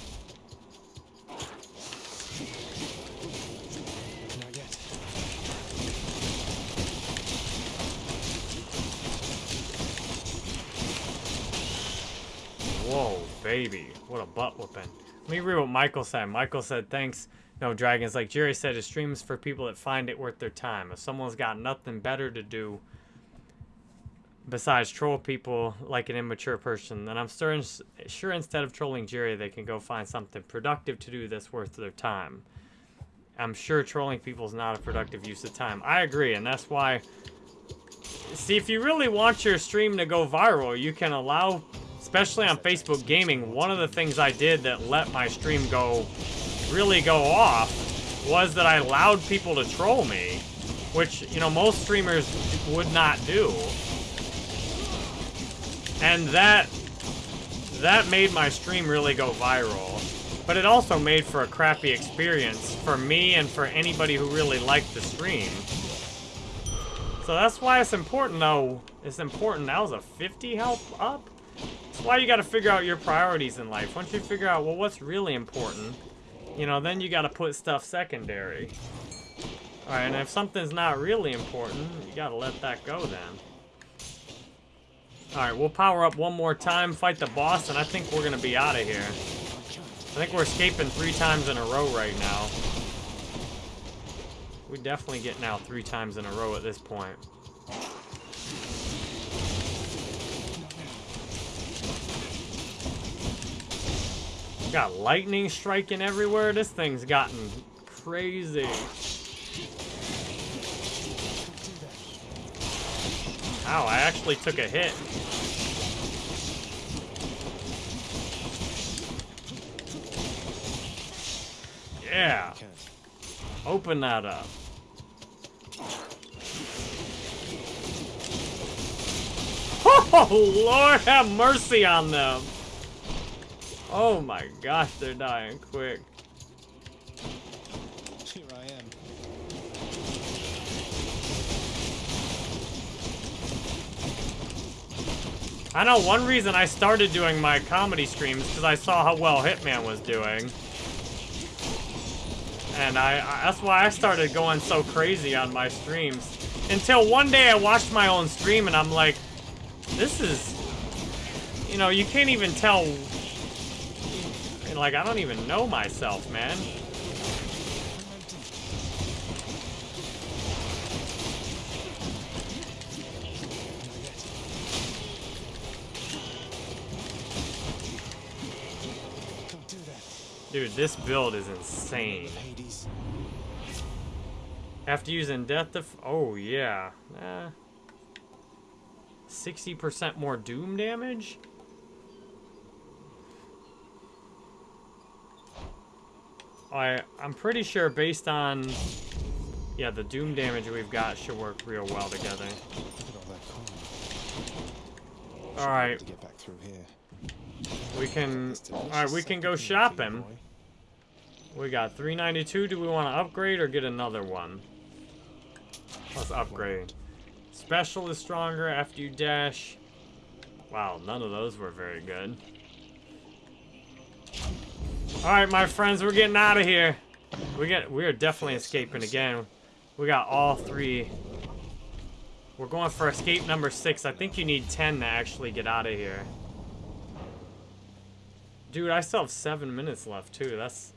Whoa, baby. What a butt whooping. Let me read what Michael said. Michael said, thanks, no dragons. Like Jerry said, his streams for people that find it worth their time. If someone's got nothing better to do besides troll people like an immature person, then I'm sure, sure instead of trolling Jerry, they can go find something productive to do that's worth their time. I'm sure trolling people is not a productive use of time. I agree, and that's why... See, if you really want your stream to go viral, you can allow especially on Facebook Gaming, one of the things I did that let my stream go, really go off, was that I allowed people to troll me, which, you know, most streamers would not do. And that, that made my stream really go viral. But it also made for a crappy experience for me and for anybody who really liked the stream. So that's why it's important, though. It's important. That was a 50 health up? That's why you got to figure out your priorities in life. Once you figure out, well, what's really important, you know, then you got to put stuff secondary. Alright, and if something's not really important, you got to let that go then. Alright, we'll power up one more time, fight the boss, and I think we're to be out of here. I think we're escaping three times in a row right now. We definitely getting out three times in a row at this point. Got lightning striking everywhere. This thing's gotten crazy. Ow, I actually took a hit. Yeah. Open that up. Oh, Lord have mercy on them. Oh my gosh, they're dying quick. Here I am. I know one reason I started doing my comedy streams because I saw how well Hitman was doing. And I, I, that's why I started going so crazy on my streams. Until one day I watched my own stream and I'm like, this is, you know, you can't even tell like, I don't even know myself, man. Dude, this build is insane. After using death def- oh yeah. Eh. 60% more doom damage? I I'm pretty sure based on yeah, the doom damage we've got should work real well together. All that coin. Should be Alright. To get back through here. We can Alright, we can go shopping. We got 392. Do we want to upgrade or get another one? Let's upgrade. Special is stronger after you dash. Wow, none of those were very good. Alright, my friends, we're getting out of here. We get we are definitely escaping again. We got all three. We're going for escape number six. I think you need 10 to actually get out of here. Dude, I still have seven minutes left too. That's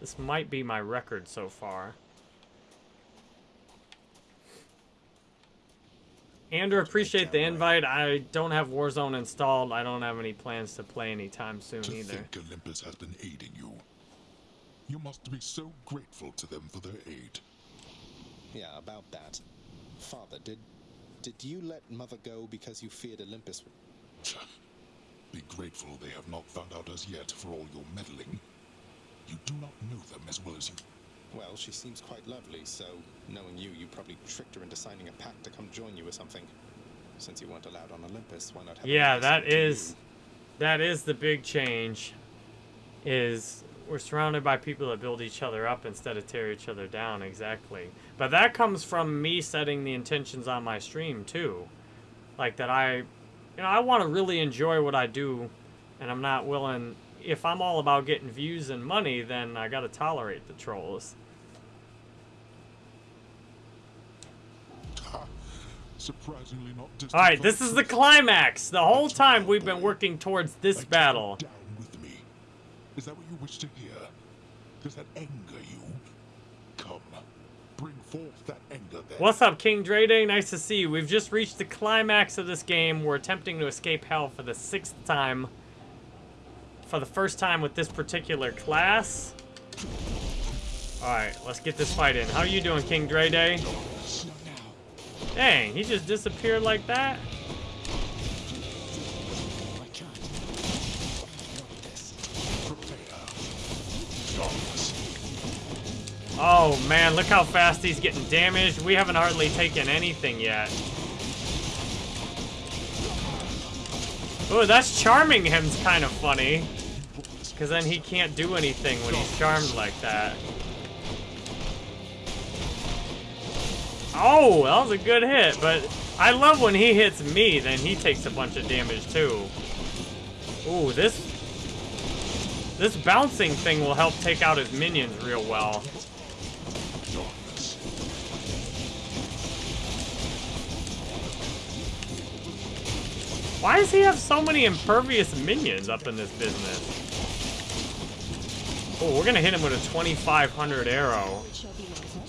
this might be my record so far. Andrew, appreciate the invite. I don't have Warzone installed. I don't have any plans to play anytime soon To either. think Olympus has been aiding you. You must be so grateful to them for their aid. Yeah, about that. Father, did did you let Mother go because you feared Olympus? Be grateful they have not found out as yet for all your meddling. You do not know them as well as you. Well, she seems quite lovely, so knowing you, you probably tricked her into signing a pact to come join you or something. Since you weren't allowed on Olympus, why not have Yeah, that is that is the big change. Is we're surrounded by people that build each other up instead of tear each other down, exactly. But that comes from me setting the intentions on my stream too. Like that I you know, I want to really enjoy what I do and I'm not willing if I'm all about getting views and money, then I got to tolerate the trolls. Surprisingly not All right, this is the climax. The whole time we've been working towards this battle. Down with me. Is that what you wish to hear? Does that anger you? Come, bring forth that anger then. What's up, King Dre Day? Nice to see you. We've just reached the climax of this game. We're attempting to escape hell for the sixth time. For the first time with this particular class. Alright, let's get this fight in. How are you doing, King Dre Day? Dang, he just disappeared like that? Oh man, look how fast he's getting damaged. We haven't hardly taken anything yet. Oh, that's charming him's kind of funny. Because then he can't do anything when he's charmed like that. Oh, that was a good hit, but I love when he hits me, then he takes a bunch of damage too. Ooh, this this bouncing thing will help take out his minions real well. Why does he have so many impervious minions up in this business? Oh, we're gonna hit him with a 2500 arrow.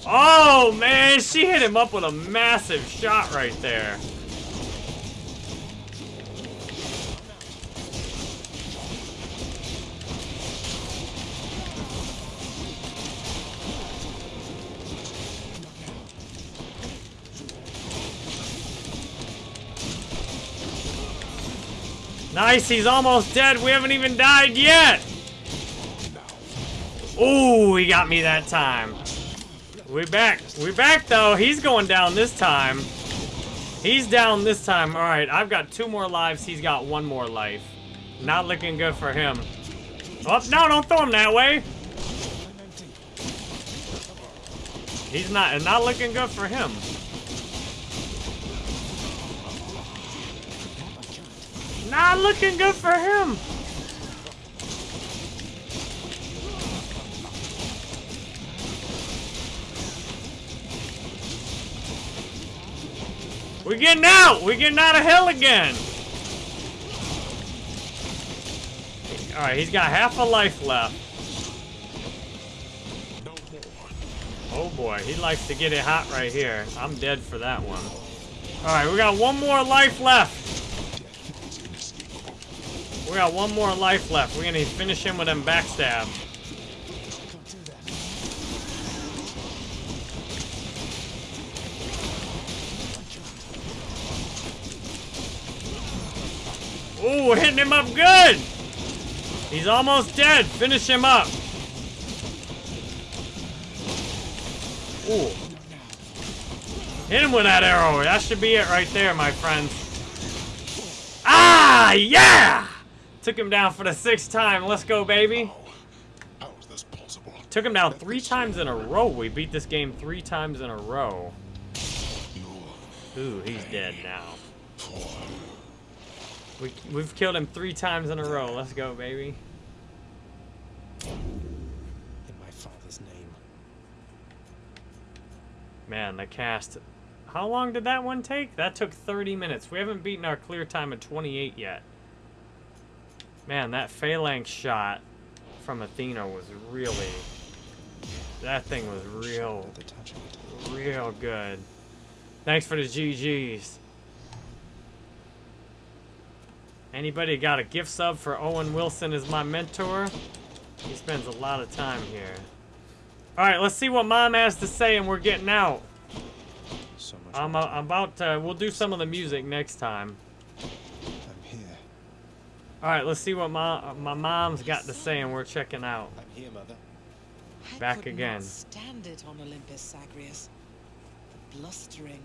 Oh man, she hit him up with a massive shot right there. Nice, he's almost dead. We haven't even died yet. Ooh, he got me that time. We back. We back though. He's going down this time. He's down this time. All right, I've got two more lives. He's got one more life. Not looking good for him. Oh, no, don't throw him that way. He's not, not looking good for him. Not looking good for him. We're getting out! We're getting out of hell again! Alright, he's got half a life left. Oh boy, he likes to get it hot right here. I'm dead for that one. Alright, we got one more life left. We got one more life left. We're gonna finish him with them backstab. Ooh, hitting him up good! He's almost dead. Finish him up. Ooh. Hit him with that arrow. That should be it right there, my friends. Ah, yeah! Took him down for the sixth time. Let's go, baby. How is this possible? Took him down three times in a row. We beat this game three times in a row. Ooh, he's dead now. We, we've killed him three times in a row. Let's go, baby. In my father's name. Man, the cast. How long did that one take? That took 30 minutes. We haven't beaten our clear time of 28 yet. Man, that phalanx shot from Athena was really... That thing was real, real good. Thanks for the GGs. Anybody got a gift sub for Owen Wilson as my mentor? He spends a lot of time here. Alright, let's see what mom has to say and we're getting out. So much I'm, uh, I'm about to, we'll do some of the music next time. I'm here. Alright, let's see what my, my mom's got to say and we're checking out. I'm here, Mother. Back I Back could again. Not stand it on Olympus, Zagreus. The blustering,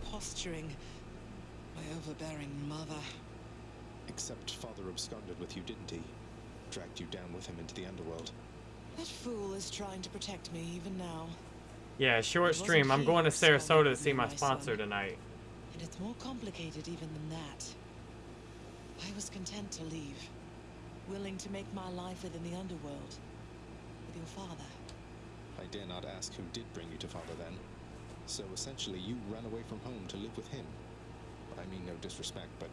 the posturing, my overbearing mother. Except Father absconded with you, didn't he? Dragged you down with him into the underworld. That fool is trying to protect me even now. Yeah, short stream. I'm going to Sarasota to see my my sponsor son. tonight. And it's more complicated even than that. I was content to leave, willing to make my life within the underworld with your father. I dare not ask who did bring you to Father then. So essentially, you ran away from home to live with him. I mean no disrespect, but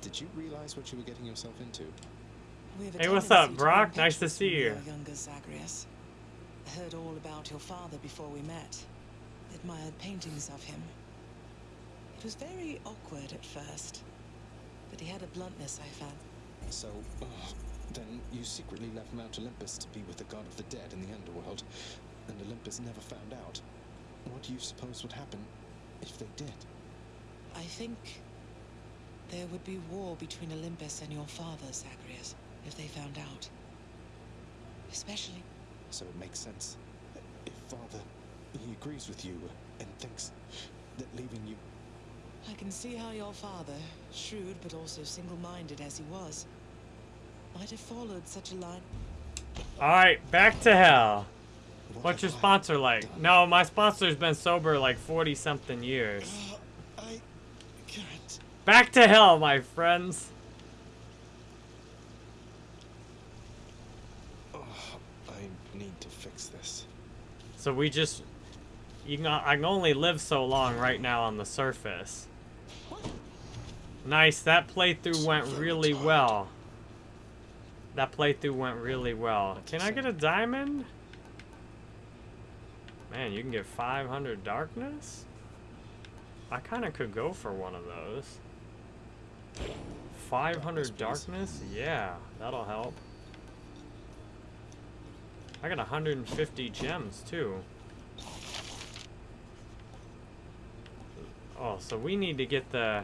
did you realize what you were getting yourself into? We have a Hey, what's up, Brock? Nice to see you. younger, Zagreus. I heard all about your father before we met. Admired paintings of him. It was very awkward at first, but he had a bluntness I found. So, uh, then you secretly left Mount Olympus to be with the god of the dead in the underworld, and Olympus never found out. What do you suppose would happen if they did? I think there would be war between Olympus and your father, Zagreus, if they found out. Especially So it makes sense. If Father, he agrees with you and thinks that leaving you I can see how your father, shrewd but also single-minded as he was, might have followed such a line. Alright, back to hell. What What's your have I sponsor like? done? No, my sponsor's been sober like 40 something years. Uh, Back to hell, my friends. Oh, I need to fix this. So we just, you can, I can only live so long right now on the surface. Nice, that playthrough went really well. That playthrough went really well. Can I get a diamond? Man, you can get 500 darkness? I kind of could go for one of those. 500 darkness? Yeah, that'll help. I got 150 gems too. Oh, so we need to get the...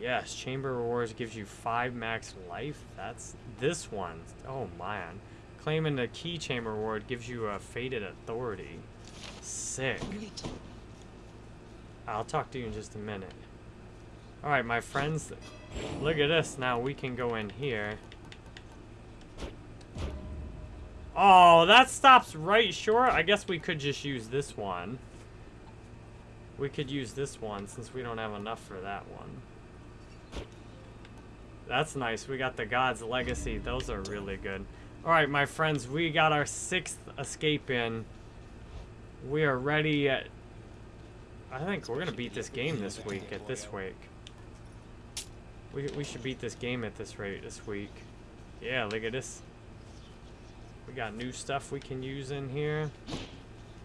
Yes, Chamber Rewards gives you 5 max life. That's this one. Oh, man. Claiming the Key Chamber Reward gives you a Fated Authority. Sick. I'll talk to you in just a minute. Alright, my friends. Look at this. Now we can go in here. Oh, that stops right short. I guess we could just use this one. We could use this one since we don't have enough for that one. That's nice. We got the God's Legacy. Those are really good. Alright, my friends. We got our sixth escape in. We are ready at... I think we're going to beat this game this week at this week. We, we should beat this game at this rate this week. Yeah, look at this. We got new stuff we can use in here.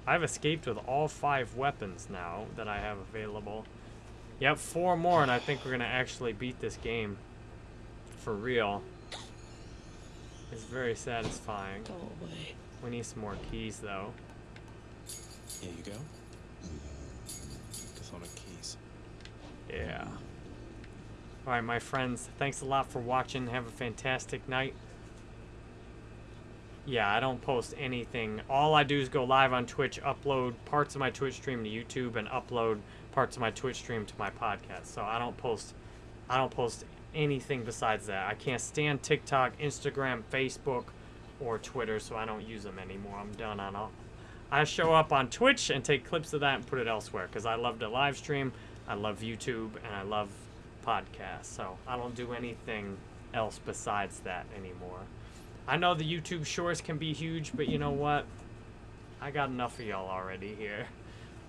I've escaped with all five weapons now that I have available. Yep, four more, and I think we're going to actually beat this game. For real. It's very satisfying. We need some more keys, though. Here you go. Chthonic keys. Yeah. All right, my friends. Thanks a lot for watching. Have a fantastic night. Yeah, I don't post anything. All I do is go live on Twitch, upload parts of my Twitch stream to YouTube, and upload parts of my Twitch stream to my podcast. So I don't post, I don't post anything besides that. I can't stand TikTok, Instagram, Facebook, or Twitter, so I don't use them anymore. I'm done on all. I show up on Twitch and take clips of that and put it elsewhere because I love to live stream, I love YouTube, and I love podcasts. So I don't do anything else besides that anymore. I know the YouTube shorts can be huge, but you know what? I got enough of y'all already here.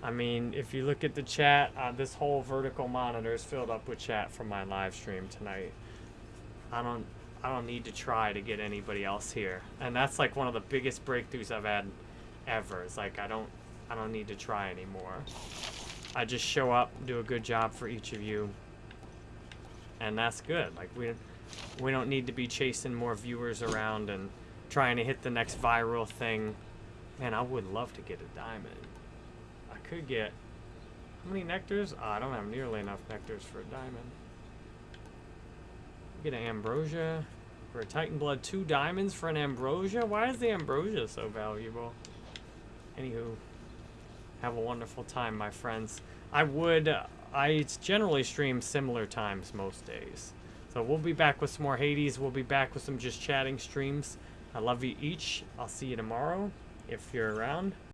I mean, if you look at the chat, uh, this whole vertical monitor is filled up with chat from my live stream tonight. I don't, I don't need to try to get anybody else here, and that's like one of the biggest breakthroughs I've had ever. It's like I don't, I don't need to try anymore. I just show up, do a good job for each of you, and that's good. Like we, we don't need to be chasing more viewers around and trying to hit the next viral thing. Man, I would love to get a diamond. I could get how many nectars? Oh, I don't have nearly enough nectars for a diamond. Get an ambrosia for a Titan blood. Two diamonds for an ambrosia. Why is the ambrosia so valuable? Anywho, have a wonderful time, my friends. I would. Uh, I generally stream similar times most days. So we'll be back with some more Hades. We'll be back with some just chatting streams. I love you each. I'll see you tomorrow if you're around.